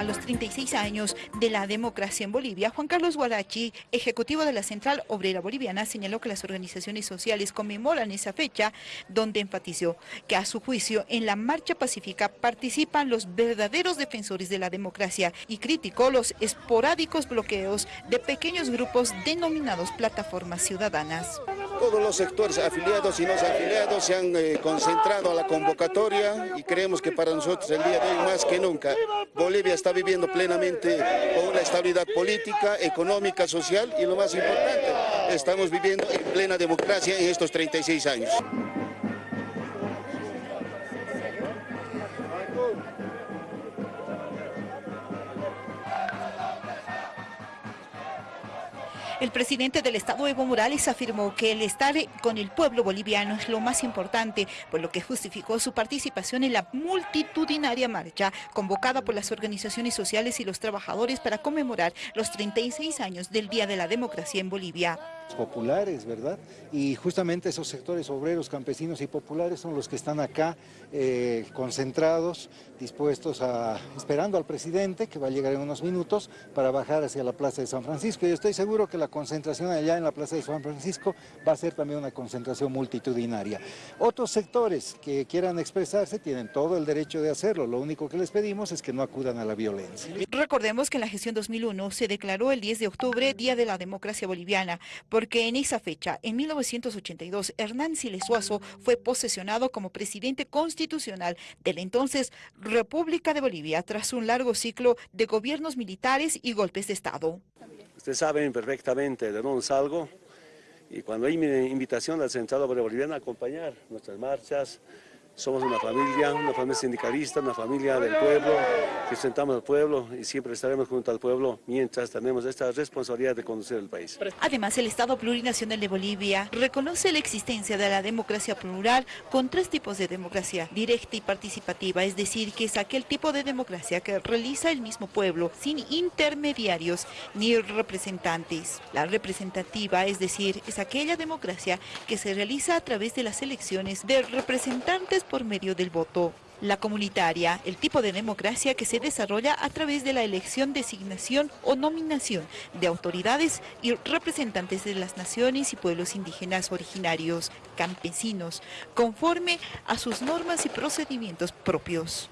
a los 36 años de la democracia en Bolivia, Juan Carlos Guarachi, ejecutivo de la Central Obrera Boliviana, señaló que las organizaciones sociales conmemoran esa fecha, donde enfatizó que a su juicio en la marcha pacífica participan los verdaderos defensores de la democracia y criticó los esporádicos bloqueos de pequeños grupos denominados plataformas ciudadanas. Todos los sectores afiliados y no afiliados se han eh, concentrado a la convocatoria y creemos que para nosotros el día de hoy más que nunca Bolivia está viviendo plenamente con una estabilidad política, económica, social y lo más importante, estamos viviendo en plena democracia en estos 36 años. El presidente del Estado, Evo Morales, afirmó que el estar con el pueblo boliviano es lo más importante, por lo que justificó su participación en la multitudinaria marcha convocada por las organizaciones sociales y los trabajadores para conmemorar los 36 años del Día de la Democracia en Bolivia populares, ¿verdad? Y justamente esos sectores obreros, campesinos y populares son los que están acá eh, concentrados, dispuestos a, esperando al presidente, que va a llegar en unos minutos, para bajar hacia la Plaza de San Francisco. Y estoy seguro que la concentración allá en la Plaza de San Francisco va a ser también una concentración multitudinaria. Otros sectores que quieran expresarse tienen todo el derecho de hacerlo, lo único que les pedimos es que no acudan a la violencia. Recordemos que en la gestión 2001 se declaró el 10 de octubre Día de la Democracia Boliviana, porque en esa fecha, en 1982, Hernán Siles fue posesionado como presidente constitucional de la entonces República de Bolivia tras un largo ciclo de gobiernos militares y golpes de Estado. Ustedes saben perfectamente de dónde salgo. Y cuando hay mi invitación al Central Obrero Boliviano a acompañar nuestras marchas, somos una familia, una familia sindicalista, una familia del pueblo, que sentamos al pueblo y siempre estaremos junto al pueblo mientras tenemos esta responsabilidad de conducir el país. Además, el Estado Plurinacional de Bolivia reconoce la existencia de la democracia plural con tres tipos de democracia, directa y participativa, es decir, que es aquel tipo de democracia que realiza el mismo pueblo sin intermediarios ni representantes. La representativa, es decir, es aquella democracia que se realiza a través de las elecciones de representantes por medio del voto. La comunitaria, el tipo de democracia que se desarrolla a través de la elección, designación o nominación de autoridades y representantes de las naciones y pueblos indígenas originarios, campesinos, conforme a sus normas y procedimientos propios.